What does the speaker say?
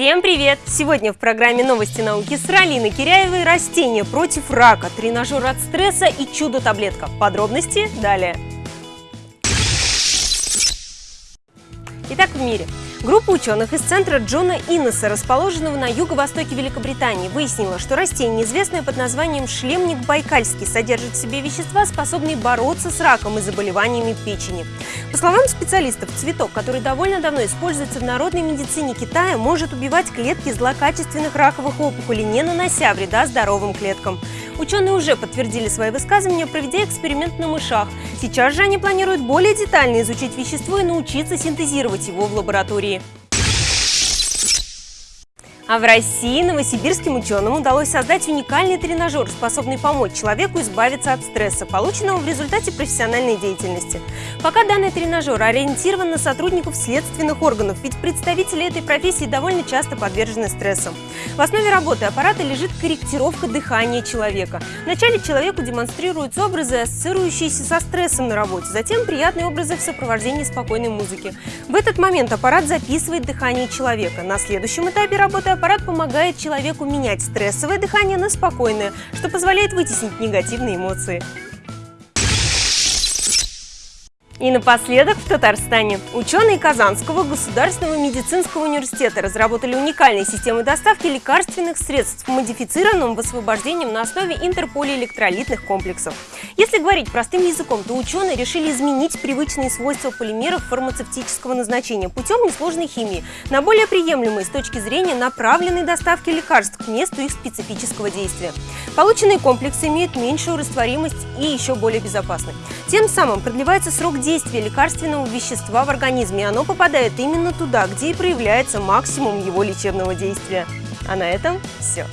Всем привет! Сегодня в программе «Новости науки» с Ралиной Киряевой «Растения против рака», тренажер от стресса и чудо-таблетка. Подробности далее. Итак, в мире. Группа ученых из центра Джона Иннеса, расположенного на юго-востоке Великобритании, выяснила, что растение, известное под названием шлемник байкальский, содержит в себе вещества, способные бороться с раком и заболеваниями печени. По словам специалистов, цветок, который довольно давно используется в народной медицине Китая, может убивать клетки злокачественных раковых опухолей, не нанося вреда здоровым клеткам. Ученые уже подтвердили свои высказывания, проведя эксперимент на мышах. Сейчас же они планируют более детально изучить вещество и научиться синтезировать его в лаборатории. А в России новосибирским ученым удалось создать уникальный тренажер, способный помочь человеку избавиться от стресса, полученного в результате профессиональной деятельности. Пока данный тренажер ориентирован на сотрудников следственных органов, ведь представители этой профессии довольно часто подвержены стрессам. В основе работы аппарата лежит корректировка дыхания человека. Вначале человеку демонстрируются образы, ассоциирующиеся со стрессом на работе, затем приятные образы в сопровождении спокойной музыки. В этот момент аппарат записывает дыхание человека. На следующем этапе работы аппарат помогает человеку менять стрессовое дыхание на спокойное, что позволяет вытеснить негативные эмоции. И напоследок в Татарстане. Ученые Казанского государственного медицинского университета разработали уникальные системы доставки лекарственных средств, модифицированным высвобождением на основе интерполиэлектролитных комплексов. Если говорить простым языком, то ученые решили изменить привычные свойства полимеров фармацевтического назначения путем несложной химии на более приемлемые с точки зрения направленной доставки лекарств к месту их специфического действия. Полученные комплексы имеют меньшую растворимость и еще более безопасны. Тем самым продлевается срок действия действие лекарственного вещества в организме, оно попадает именно туда, где и проявляется максимум его лечебного действия. А на этом все.